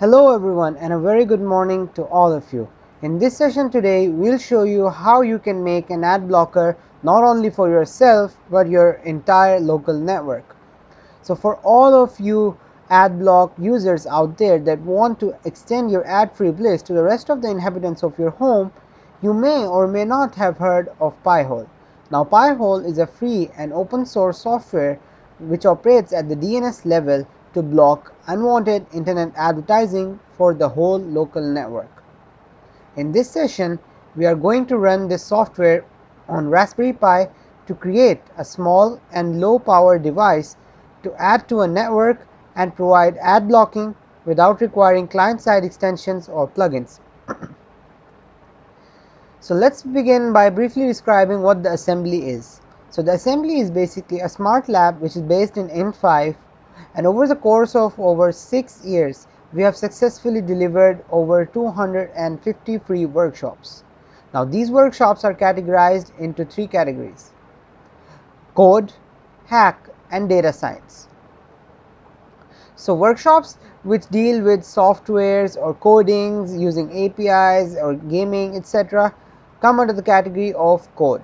Hello everyone and a very good morning to all of you. In this session today we'll show you how you can make an ad blocker not only for yourself but your entire local network. So for all of you adblock users out there that want to extend your ad-free bliss to the rest of the inhabitants of your home, you may or may not have heard of Pi-hole. Now Pi-hole is a free and open source software which operates at the DNS level to block unwanted internet advertising for the whole local network. In this session, we are going to run this software on Raspberry Pi to create a small and low power device to add to a network and provide ad blocking without requiring client side extensions or plugins. so let's begin by briefly describing what the assembly is. So the assembly is basically a smart lab which is based in in5 and over the course of over 6 years we have successfully delivered over 250 free workshops. Now these workshops are categorized into three categories code, hack and data science. So workshops which deal with softwares or codings using APIs or gaming etc come under the category of code.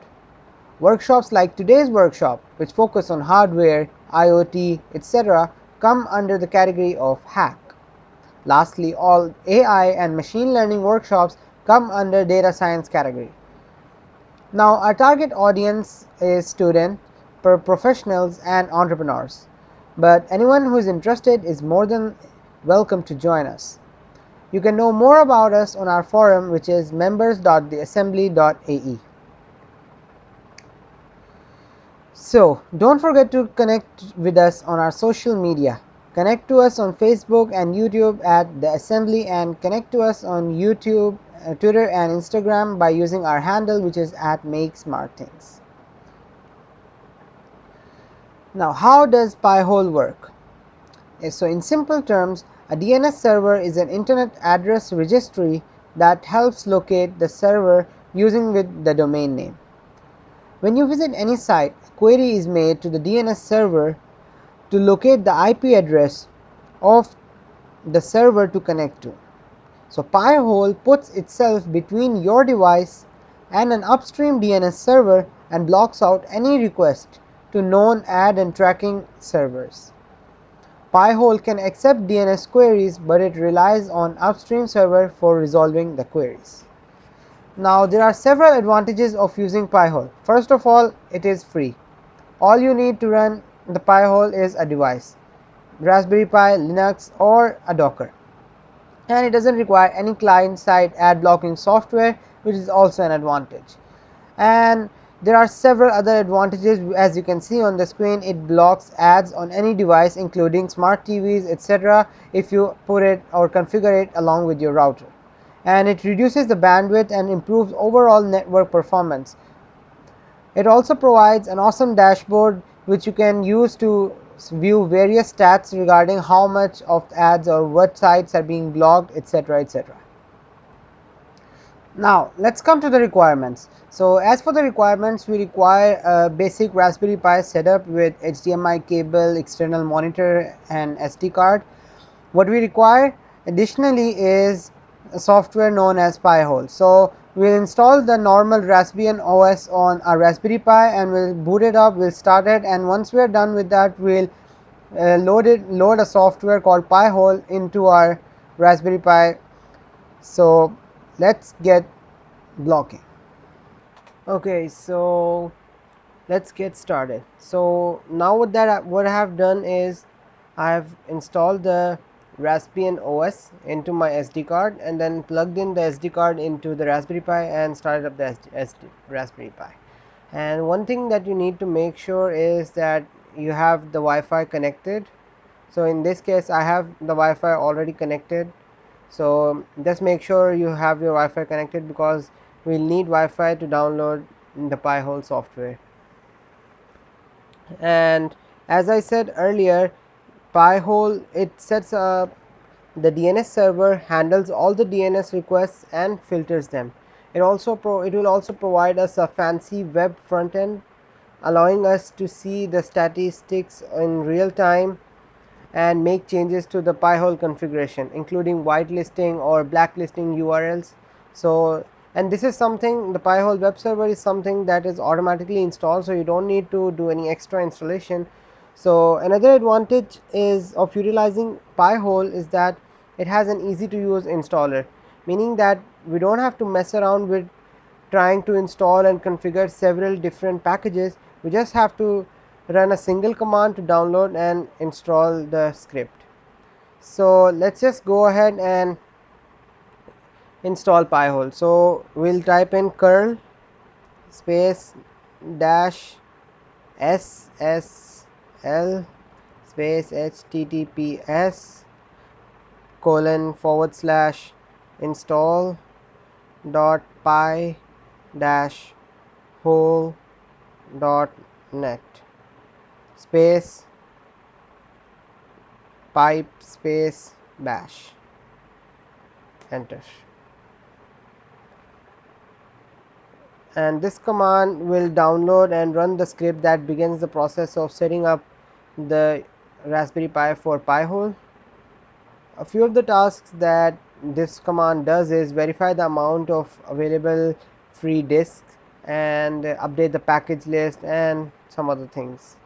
Workshops like today's workshop which focus on hardware, IoT etc. come under the category of hack. Lastly, all AI and machine learning workshops come under data science category. Now our target audience is student, professionals and entrepreneurs, but anyone who is interested is more than welcome to join us. You can know more about us on our forum which is members.theassembly.ae. So don't forget to connect with us on our social media. Connect to us on Facebook and YouTube at the assembly and connect to us on YouTube, uh, Twitter and Instagram by using our handle which is at make smart things. Now how does Pi-hole work? Uh, so in simple terms a DNS server is an internet address registry that helps locate the server using with the domain name. When you visit any site, query is made to the DNS server to locate the IP address of the server to connect to. So Pi-hole puts itself between your device and an upstream DNS server and blocks out any request to known ad and tracking servers. Pi-hole can accept DNS queries, but it relies on upstream server for resolving the queries. Now there are several advantages of using Pi-hole. First of all, it is free. All you need to run the Pi-hole is a device, Raspberry Pi, Linux or a Docker. And it doesn't require any client side ad blocking software which is also an advantage. And there are several other advantages as you can see on the screen it blocks ads on any device including smart TVs etc if you put it or configure it along with your router and it reduces the bandwidth and improves overall network performance. It also provides an awesome dashboard which you can use to view various stats regarding how much of ads or what sites are being blocked etc etc. Now let's come to the requirements. So as for the requirements we require a basic Raspberry Pi setup with HDMI cable, external monitor and SD card. What we require additionally is a software known as Pi-hole. So we'll install the normal Raspbian OS on our Raspberry Pi and we'll boot it up, we'll start it and once we're done with that we'll uh, load it load a software called Pi-hole into our Raspberry Pi. So let's get blocking. Okay, so let's get started. So now what that what I have done is I have installed the Raspbian OS into my SD card and then plugged in the SD card into the Raspberry Pi and started up the SD, SD, Raspberry Pi. And one thing that you need to make sure is that you have the Wi-Fi connected. So in this case I have the Wi-Fi already connected. So just make sure you have your Wi-Fi connected because we'll need Wi-Fi to download the Pi-hole software. And as I said earlier Pi-hole it sets up the DNS server handles all the DNS requests and filters them. It also it will also provide us a fancy web front end allowing us to see the statistics in real time and make changes to the Pi-hole configuration including whitelisting or blacklisting URLs. So, and this is something the Pi-hole web server is something that is automatically installed. So, you do not need to do any extra installation. So, another advantage is of utilizing Pi-hole is that it has an easy to use installer meaning that we do not have to mess around with trying to install and configure several different packages we just have to run a single command to download and install the script. So, let us just go ahead and install Pi-hole. So, we will type in curl space dash ssl space https colon forward slash install dot pi dash hole dot net space pipe space bash. Enter. And this command will download and run the script that begins the process of setting up the Raspberry Pi for Pi-hole. A few of the tasks that this command does is verify the amount of available free disk and update the package list and some other things.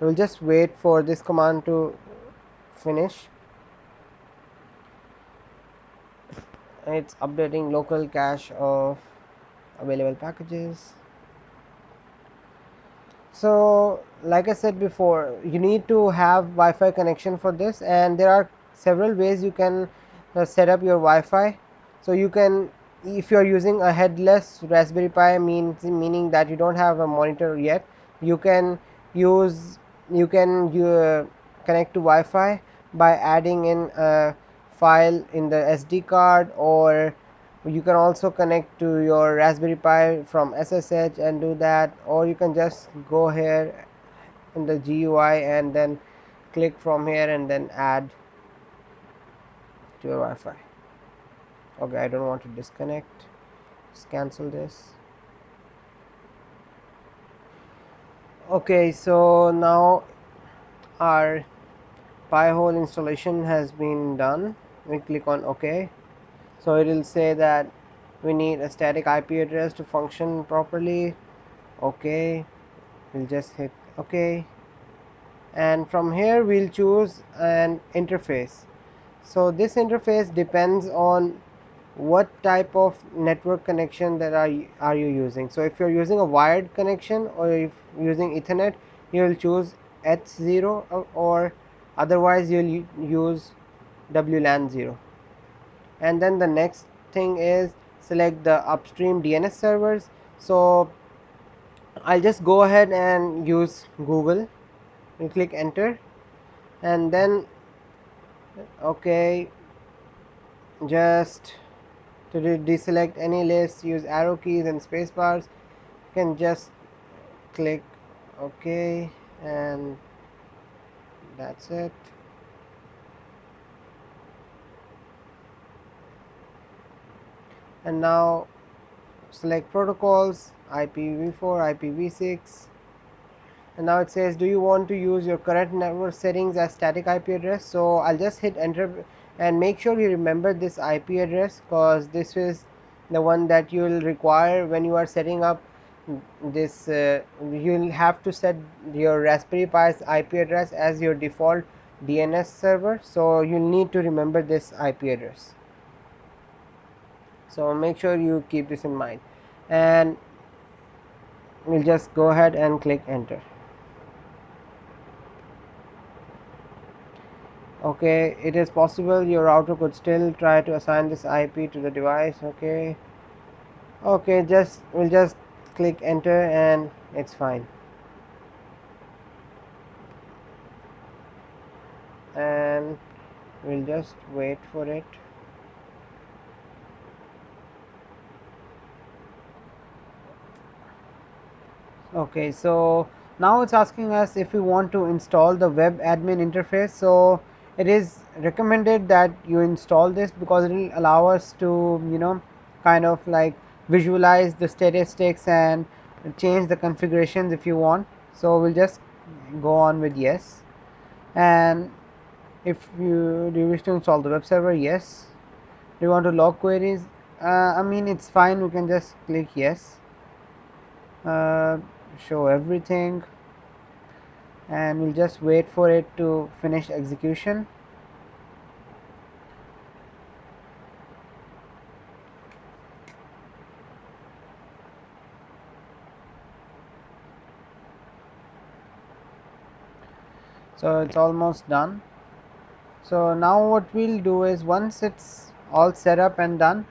We will just wait for this command to finish. It's updating local cache of available packages. So, like I said before, you need to have Wi-Fi connection for this, and there are several ways you can uh, set up your Wi-Fi. So, you can if you are using a headless Raspberry Pi means meaning that you do not have a monitor yet, you can use you can uh, connect to Wi-Fi by adding in a file in the SD card or you can also connect to your Raspberry Pi from SSH and do that or you can just go here in the GUI and then click from here and then add to your Wi-Fi. Okay I don't want to disconnect. Just cancel this. Okay so now our Pi-hole installation has been done. We click on ok so it will say that we need a static IP address to function properly. Okay. We'll just hit ok and from here we'll choose an interface. So this interface depends on what type of network connection that are, are you using. So, if you are using a wired connection or if using ethernet you will choose eth0 uh, or otherwise you will use WLAN 0 and then the next thing is select the upstream DNS servers. So, I will just go ahead and use Google you click enter. And then okay just to deselect any list use arrow keys and space bars. You can just click ok and that's it and now select protocols IPv4 IPv6 and now it says do you want to use your current network settings as static IP address so I'll just hit enter and make sure you remember this IP address because this is the one that you will require when you are setting up this uh, you will have to set your Raspberry Pi's IP address as your default DNS server. So, you will need to remember this IP address. So, make sure you keep this in mind. And we will just go ahead and click enter. okay it is possible your router could still try to assign this IP to the device. Okay. Okay just we'll just click enter and it's fine. And we'll just wait for it okay so now it's asking us if we want to install the web admin interface. So it is recommended that you install this because it will allow us to you know kind of like visualize the statistics and change the configurations if you want. So, we will just go on with yes. And if you do you wish to install the web server? Yes. Do you want to log queries? Uh, I mean it's fine. We can just click yes. Uh, show everything and we'll just wait for it to finish execution. So it's almost done. So now what we'll do is once it's all set up and done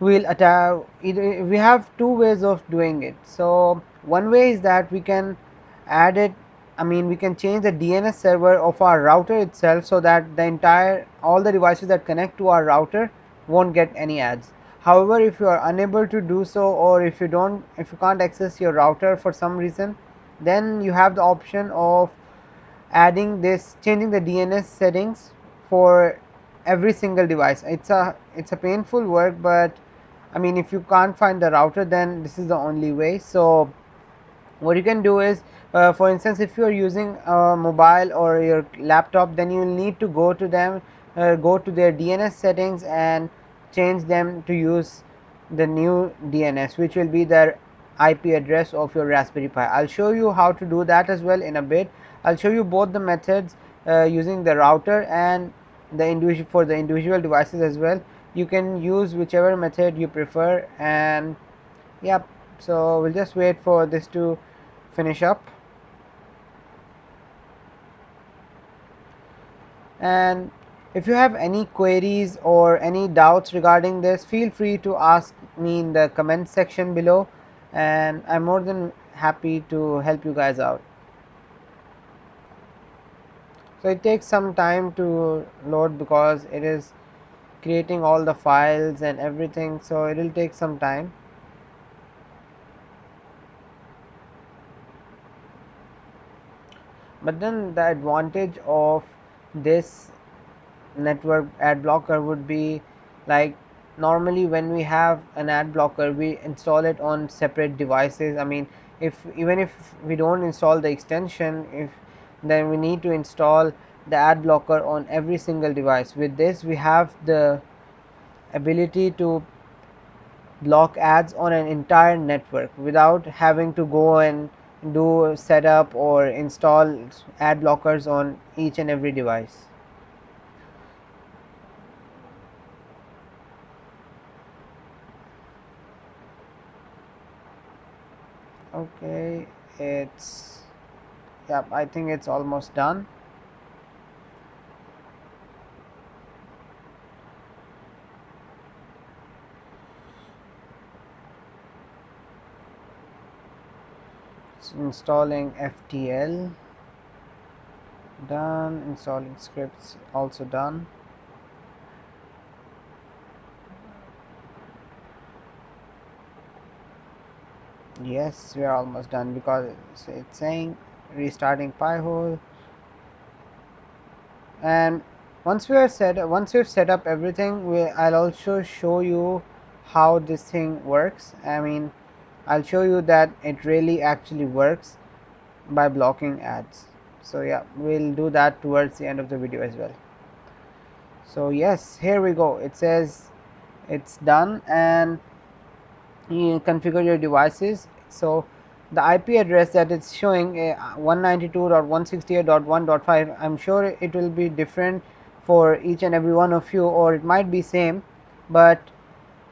we'll attach we have two ways of doing it. So one way is that we can add it I mean we can change the DNS server of our router itself so that the entire all the devices that connect to our router won't get any ads. However if you are unable to do so or if you don't if you can't access your router for some reason then you have the option of adding this changing the DNS settings for every single device. It's a it's a painful work but I mean if you can't find the router then this is the only way. So what you can do is uh, for instance if you are using a mobile or your laptop then you need to go to them uh, go to their DNS settings and change them to use the new DNS which will be their IP address of your Raspberry Pi. I will show you how to do that as well in a bit. I will show you both the methods uh, using the router and the individual for the individual devices as well. You can use whichever method you prefer and yep. So we'll just wait for this to finish up. And if you have any queries or any doubts regarding this, feel free to ask me in the comment section below and I'm more than happy to help you guys out. So it takes some time to load because it is creating all the files and everything so it will take some time. But then the advantage of this network ad blocker would be like normally when we have an ad blocker we install it on separate devices. I mean if even if we don't install the extension if then we need to install the ad blocker on every single device. With this we have the ability to block ads on an entire network without having to go and do setup or install ad blockers on each and every device. Okay it's yep I think it's almost done it's installing FTL done. Installing scripts. Also done. Yes we are almost done because it's saying restarting Pi-hole and once we are set once we've set up everything we I'll also show you how this thing works. I mean I'll show you that it really actually works by blocking ads. So yeah we'll do that towards the end of the video as well. So yes here we go. It says it's done and you configure your devices. So the IP address that it's showing uh, 192.168.1.5 I'm sure it will be different for each and every one of you or it might be same but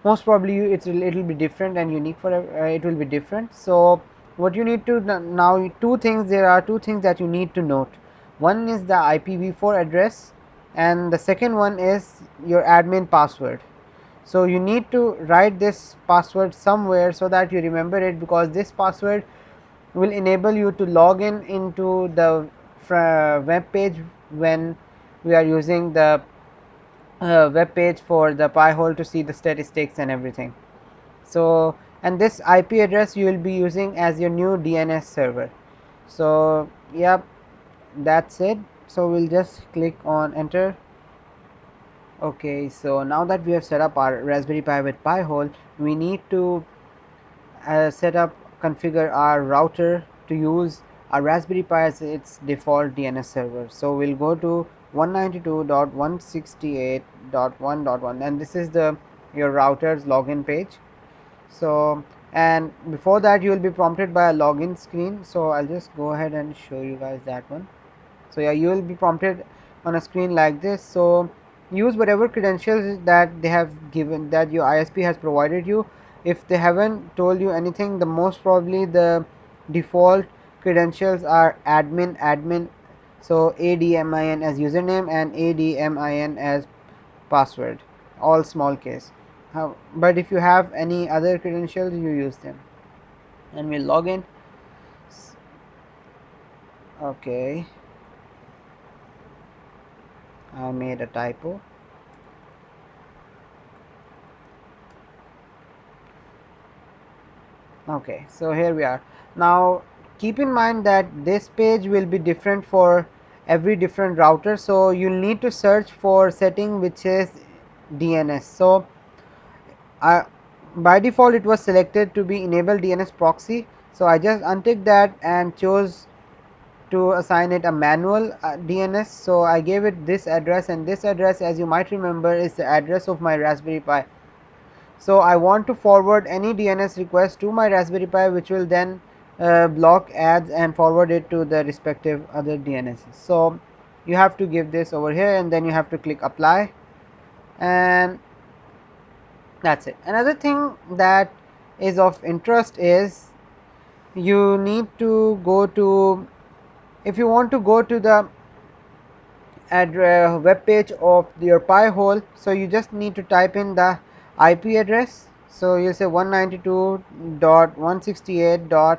most probably a little bit different and unique for uh, it will be different. So what you need to now two things there are two things that you need to note. One is the IPv4 address and the second one is your admin password. So you need to write this password somewhere so that you remember it because this password will enable you to log in into the web page when we are using the uh, web page for the Pi-hole to see the statistics and everything. So, and this IP address you will be using as your new DNS server. So, yep, that's it. So, we'll just click on enter okay so now that we have set up our raspberry pi with pi-hole we need to uh, set up configure our router to use our Raspberry Pi as its default DNS server. So we'll go to 192.168.1.1 and this is the your router's login page. So and before that you will be prompted by a login screen. So I'll just go ahead and show you guys that one. So yeah, you will be prompted on a screen like this. So use whatever credentials that they have given that your ISP has provided you. If they haven't told you anything, the most probably the default credentials are admin admin so admin as username and admin as password. All small case. How, but if you have any other credentials you use them. And we'll log in. Okay. I made a typo. Okay so here we are. Now keep in mind that this page will be different for every different router so you'll need to search for setting which is DNS so I by default it was selected to be enable DNS proxy. So I just untick that and chose to assign it a manual uh, DNS so I gave it this address and this address as you might remember is the address of my Raspberry Pi. So I want to forward any DNS request to my Raspberry Pi which will then Uh, block ads and forward it to the respective other DNS. So you have to give this over here and then you have to click apply and that's it. Another thing that is of interest is you need to go to if you want to go to the address web page of your pi hole so you just need to type in the IP address so you say 192.168.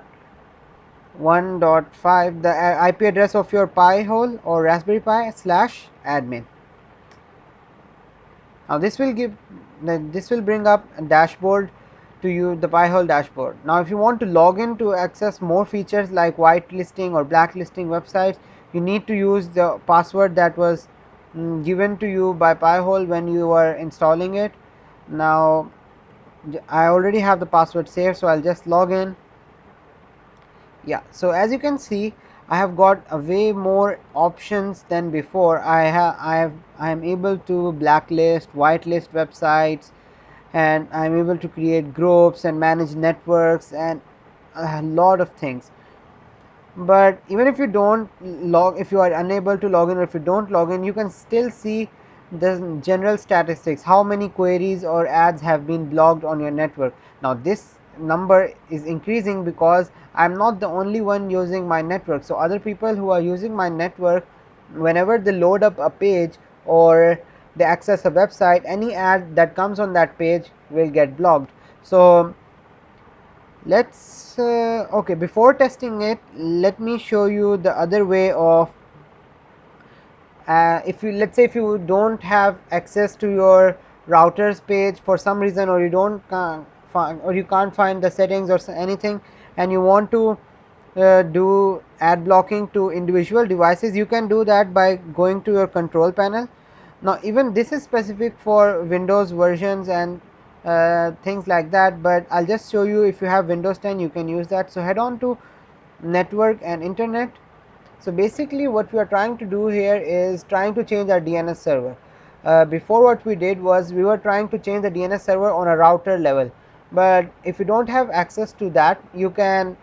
1.5 the uh, IP address of your Pi hole or Raspberry Pi slash admin. Now this will give this will bring up a dashboard to you the Pi hole dashboard. Now if you want to log in to access more features like whitelisting or blacklisting websites you need to use the password that was mm, given to you by Pi hole when you were installing it. Now I already have the password saved so I'll just log in yeah so as you can see I have got a way more options than before. I have I have I am able to blacklist whitelist websites and I am able to create groups and manage networks and a lot of things. But even if you don't log if you are unable to log in or if you don't log in you can still see the general statistics how many queries or ads have been blocked on your network. Now this number is increasing because I am not the only one using my network. So, other people who are using my network whenever they load up a page or they access a website any ad that comes on that page will get blocked. So, let us uh, okay before testing it let me show you the other way of uh, if you let us say if you do not have access to your routers page for some reason or you do not find or you can't find the settings or anything and you want to uh, do ad blocking to individual devices you can do that by going to your control panel. Now even this is specific for windows versions and uh, things like that but i'll just show you if you have windows 10 you can use that. So head on to network and internet. So basically what we are trying to do here is trying to change our dns server. Uh, before what we did was we were trying to change the dns server on a router level but if you don't have access to that you can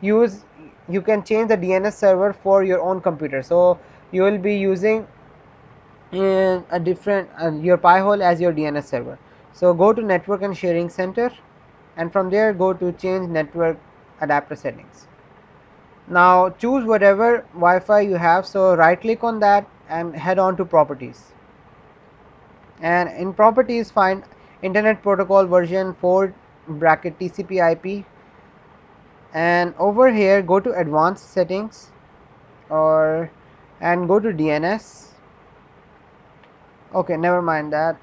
use you can change the DNS server for your own computer. So you will be using in a different uh, your pi hole as your DNS server. So go to network and sharing center and from there go to change network adapter settings. Now choose whatever Wi-Fi you have. So right click on that and head on to properties. And in properties find internet protocol version 4 bracket TCP IP and over here go to advanced settings or and go to DNS okay never mind that.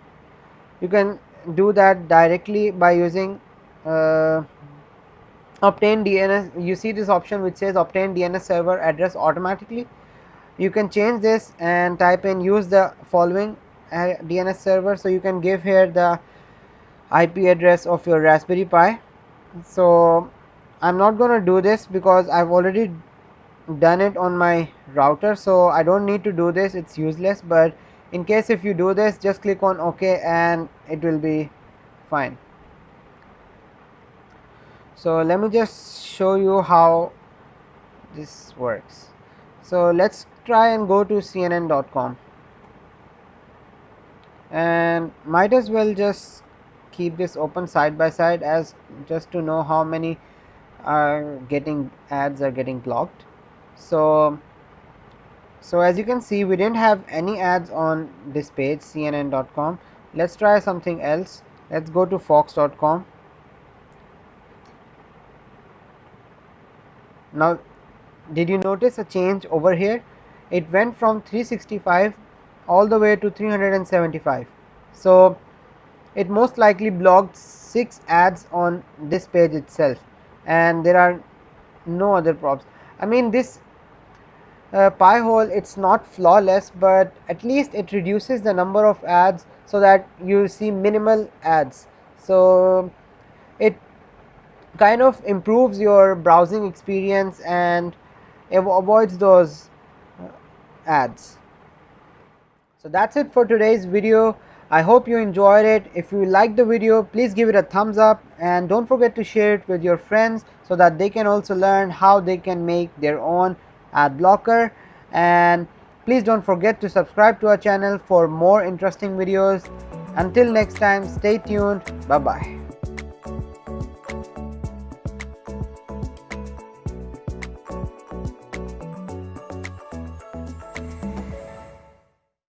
You can do that directly by using uh, obtain DNS you see this option which says obtain DNS server address automatically. You can change this and type in use the following uh, DNS server. So you can give here the IP address of your Raspberry Pi. So I'm not going to do this because I've already done it on my router so I don't need to do this. It's useless but in case if you do this just click on ok and it will be fine. So let me just show you how this works. So let's try and go to cnn.com and might as well just keep this open side by side as just to know how many are getting ads are getting blocked. So so as you can see we didn't have any ads on this page cnn.com let's try something else. Let's go to fox.com now did you notice a change over here? It went from 365 all the way to 375 so it most likely blocked six ads on this page itself and there are no other props. I mean this uh, Pi-hole it's not flawless but at least it reduces the number of ads so that you see minimal ads. So it kind of improves your browsing experience and avoids those uh, ads. So that's it for today's video I hope you enjoyed it. If you like the video, please give it a thumbs up and don't forget to share it with your friends so that they can also learn how they can make their own ad blocker and please don't forget to subscribe to our channel for more interesting videos. Until next time, stay tuned. Bye bye.